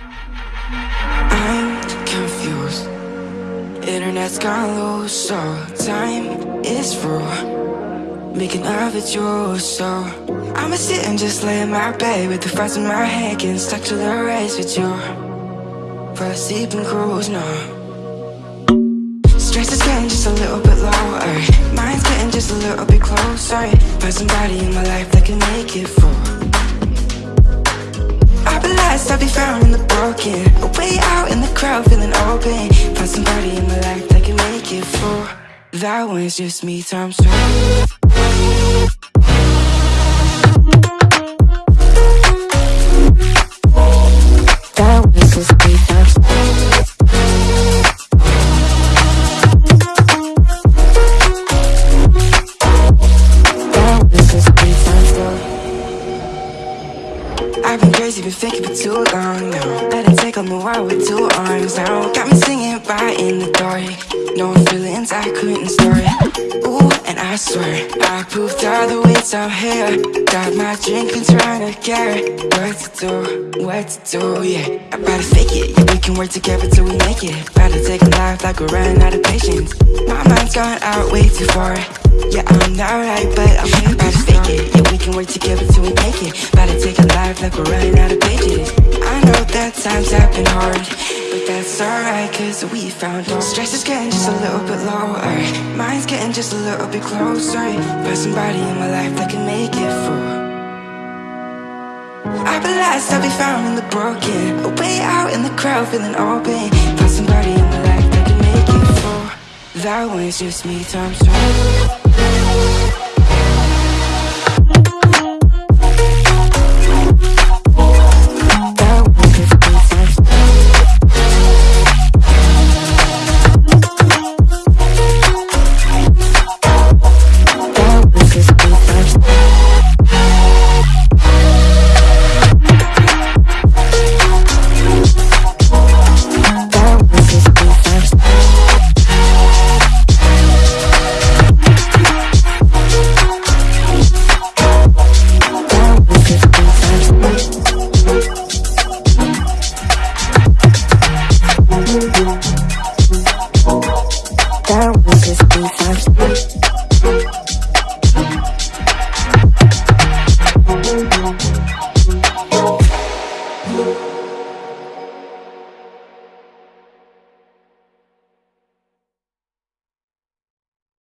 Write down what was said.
I'm confused. Internet's gone loose, so time is through Making love with you, so I'ma sit and just lay in my bed With the fries in my hand, getting stuck to the race with you. For a sleeping cruise, no. Stress is getting just a little bit lower. Mind's getting just a little bit closer. Find somebody in my life that can make it for I'll be I'll be found in the broken A Way out in the crowd, feeling open. Find somebody in my life that can make it for That one's just me times two been faking for too long now Let it take on the world with two arms now. Got me singing right in the dark. No feelings I couldn't store Ooh, and I swear I proved all the ways I'm here. Got my drink and trying to get What to do, what to do, yeah. I better fake it, yeah we can work together till we make it. Better take a life like we're running out of patience. My mind's gone out way too far Yeah, I'm not right, but I'm here Better fake it, yeah we can work together till we make it. To take a life like we're running out of pages I know that times have been hard But that's alright, cause we found home Stress is getting just a little bit lower. Mind's getting just a little bit closer. Find somebody in my life that can make it for. Be lost, I'll be found in the broken Way out in the crowd, feeling open. Find somebody in my life that can make it for. That one's just me times two fast.